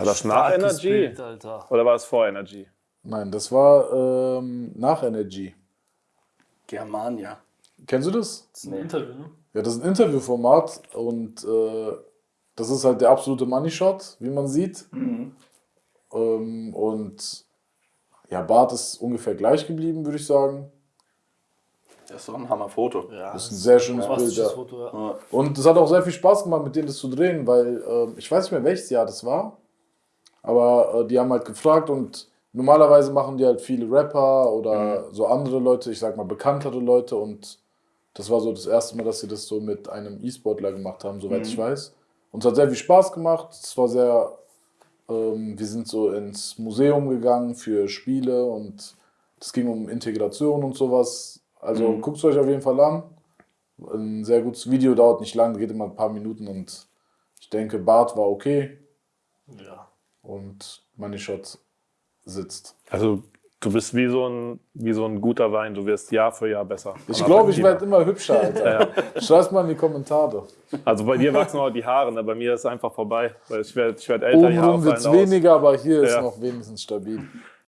War das nach Starkes Energy? Bild, Alter. Oder war es vor Energy? Nein, das war ähm, nach Energy. Germania. Kennst du das? Das ist ein Interview, ne? Ja, das ist ein Interviewformat und äh, das ist halt der absolute Money Shot, wie man sieht. Ähm, und ja, Bart ist ungefähr gleich geblieben, würde ich sagen. Das ist doch ein Hammer-Foto. Ja, Das ist ein sehr schönes Bild. Fantastisches Ja. Foto, ja. Ja. Und es hat auch sehr viel Spaß gemacht, mit denen das zu drehen, weil ähm, ich weiß nicht mehr, welches Jahr das war. Aber äh, die haben halt gefragt und normalerweise machen die halt viele Rapper oder so andere Leute, ich sag mal bekanntere Leute und das war so das erste Mal, dass sie das so mit einem E-Sportler gemacht haben, soweit ich weiß. Und es hat sehr viel Spaß gemacht. Es war sehr, ähm, wir sind so ins Museum gegangen für Spiele und es ging um Integration und sowas. Also guckt es euch auf jeden Fall an. Ein sehr gutes Video, dauert nicht lang, geht immer ein paar Minuten und ich denke, Bart war okay ja. Und Money Shot sitzt. Also du bist wie so ein, wie so ein guter Wein. Du wirst Jahr für Jahr besser. Ich glaube, ich werde immer hübscher, Alter. Schreib's mal in die Kommentare. Also bei dir wachsen auch die Haare, ne? bei mir ist es einfach vorbei. Weil ich werde ich werd älter, die Haare Obenrum wird es weniger, aber hier ist Ja. noch wenigstens stabil.